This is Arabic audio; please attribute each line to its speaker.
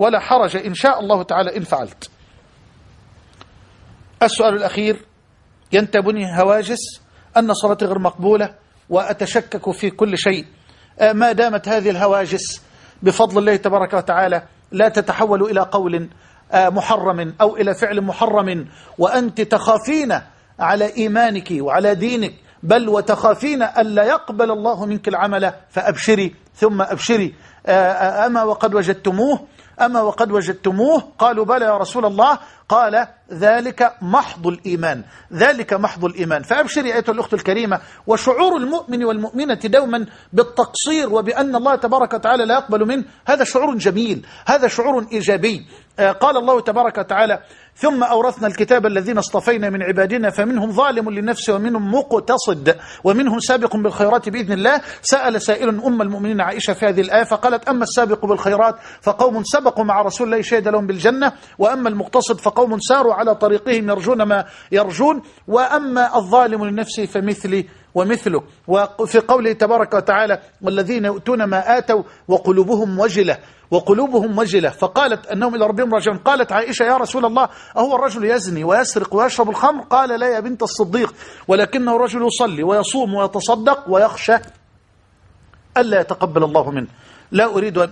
Speaker 1: ولا حرج إن شاء الله تعالى إن فعلت. السؤال الأخير ينتابني هواجس أن صلاتي غير مقبولة وأتشكك في كل شيء. ما دامت هذه الهواجس بفضل الله تبارك وتعالى لا تتحول إلى قول محرم أو إلى فعل محرم وأنت تخافين على إيمانك وعلى دينك بل وتخافين ألا يقبل الله منك العمل فأبشري ثم أبشري. أما وقد وجدتموه أما وقد وجدتموه؟ قالوا بلى يا رسول الله. قال ذلك محض الإيمان. ذلك محض الإيمان. فأبشري أيها الأخت الكريمة وشعور المؤمن والمؤمنة دوما بالتقصير وبأن الله تبارك وتعالى لا يقبل منه. هذا شعور جميل. هذا شعور إيجابي. قال الله تبارك وتعالى ثم أورثنا الكتاب الذين اصطفينا من عبادنا فمنهم ظالم لنفسه ومنهم مقتصد ومنهم سابق بالخيرات بإذن الله. سأل سائل أم المؤمنين عائشة في هذه الآية فقالت أما السابق بالخيرات فقوم سبقوا مع رسول الله شهد لهم بالجنة وأما المقتصد فقوم ساروا على طريقهم يرجون ما يرجون وأما الظالم لنفسه فمثلي ومثله. وفي قوله تبارك وتعالى والذين يؤتون ما آتوا وقلوبهم وجلة. وقلوبهم وجلة فقالت أنهم إلى ربهم راجعون. قالت عائشة يا رسول الله أهو الرجل يزني ويسرق ويشرب الخمر؟ قال لا يا بنت الصديق ولكنه رجل يصلي ويصوم ويتصدق ويخشى ألا يتقبل الله منه. لا أريد أن